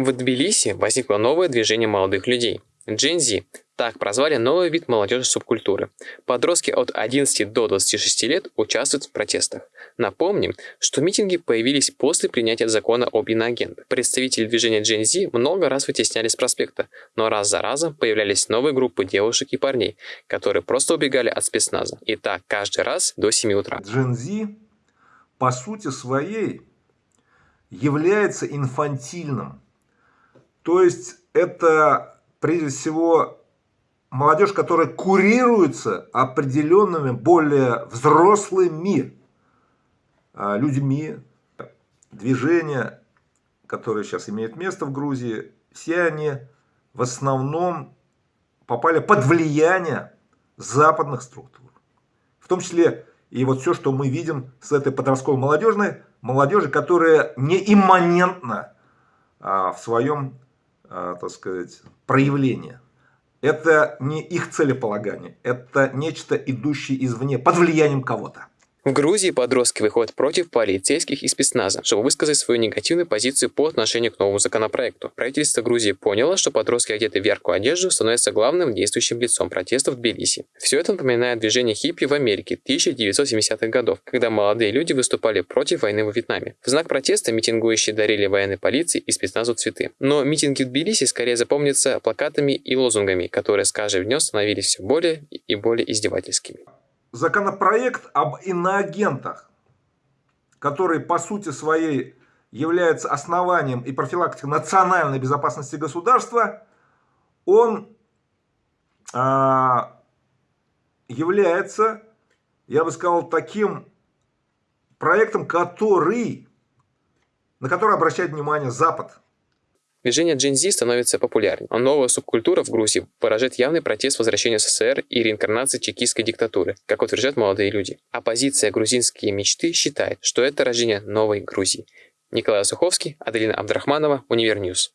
В Тбилиси возникло новое движение молодых людей – Gen Z. Так прозвали новый вид молодежи субкультуры. Подростки от 11 до 26 лет участвуют в протестах. Напомним, что митинги появились после принятия закона об иноагентах. Представители движения Gen Z много раз вытеснялись с проспекта, но раз за разом появлялись новые группы девушек и парней, которые просто убегали от спецназа. И так каждый раз до 7 утра. Gen Z по сути своей является инфантильным. То есть это прежде всего молодежь, которая курируется определенными более взрослыми а, людьми, движения, которые сейчас имеют место в Грузии, все они в основном попали под влияние западных структур. В том числе и вот все, что мы видим с этой подростковой молодежной, молодежи, которая не имманентна а, в своем, так сказать, проявлении это не их целеполагание, это нечто идущее извне, под влиянием кого-то. В Грузии подростки выходят против полицейских и спецназа, чтобы высказать свою негативную позицию по отношению к новому законопроекту. Правительство Грузии поняло, что подростки одеты в яркую одежду становятся главным действующим лицом протестов в Тбилиси. Все это напоминает движение хиппи в Америке 1970-х годов, когда молодые люди выступали против войны во Вьетнаме. В знак протеста митингующие дарили военной полиции и спецназу цветы. Но митинги в Тбилиси скорее запомнятся плакатами и лозунгами, которые с каждым днем становились все более и более издевательскими законопроект об иноагентах, который по сути своей является основанием и профилактикой национальной безопасности государства, он а, является, я бы сказал, таким проектом, который, на который обращает внимание Запад. Движение Gen Z становится популярнее, а новая субкультура в Грузии выражает явный протест возвращения СССР и реинкарнации чекистской диктатуры, как утверждают молодые люди. Оппозиция «Грузинской мечты» считает, что это рождение новой Грузии. Николай Суховский, Аделина Абдрахманова, Univer News.